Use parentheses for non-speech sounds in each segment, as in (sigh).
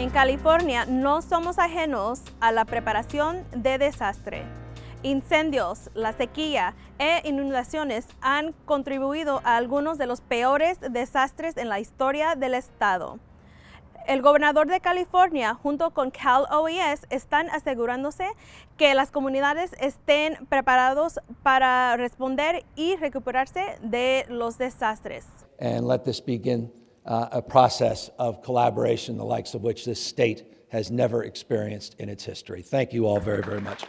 En California no somos ajenos a la preparación de desastre. Incendios, la sequía e inundaciones han contribuido a algunos de los peores desastres en la historia del estado. El gobernador de California junto con Cal OES están asegurándose que las comunidades estén preparados para responder y recuperarse de los desastres. and let this begin uh, a process of collaboration, the likes of which this state has never experienced in its history. Thank you all very, very much.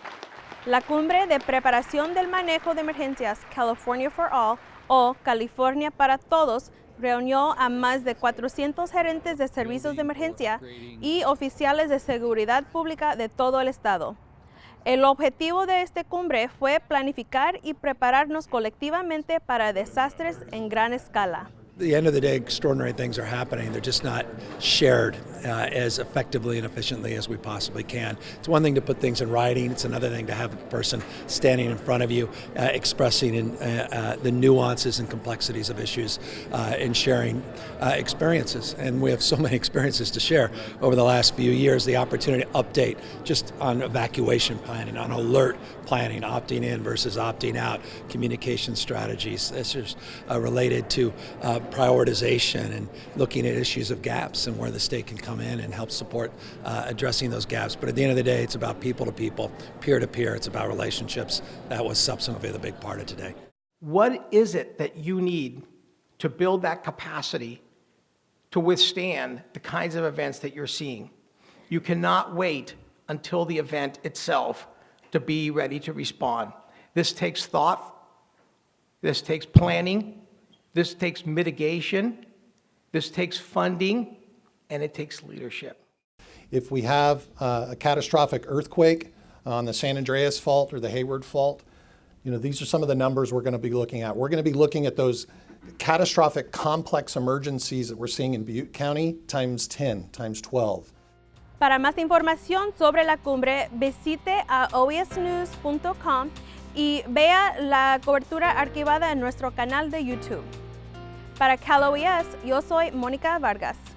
La cumbre de preparación del manejo de emergencias California for All o California para Todos reunió a más de 400 gerentes de servicios de emergencia y oficiales de seguridad pública de todo el estado. El objetivo de esta cumbre fue planificar y prepararnos colectivamente para desastres en gran escala. At the end of the day, extraordinary things are happening. They're just not shared uh, as effectively and efficiently as we possibly can. It's one thing to put things in writing. It's another thing to have a person standing in front of you, uh, expressing in, uh, uh, the nuances and complexities of issues uh, and sharing uh, experiences. And we have so many (laughs) experiences to share over the last few years. The opportunity to update just on evacuation planning, on alert planning, opting in versus opting out, communication strategies. This is related to prioritization and looking at issues of gaps and where the state can come in and help support uh, addressing those gaps. But at the end of the day, it's about people to people, peer to peer. It's about relationships. That was substantively the big part of today. What is it that you need to build that capacity to withstand the kinds of events that you're seeing? You cannot wait until the event itself to be ready to respond. This takes thought, this takes planning, this takes mitigation, this takes funding, and it takes leadership. If we have uh, a catastrophic earthquake on the San Andreas Fault or the Hayward Fault, you know, these are some of the numbers we're going to be looking at. We're going to be looking at those catastrophic complex emergencies that we're seeing in Butte County times 10, times 12. Para más información sobre la cumbre, visite a oesnews.com y vea la cobertura archivada en nuestro canal de YouTube. Para Cal OES, yo soy Mónica Vargas.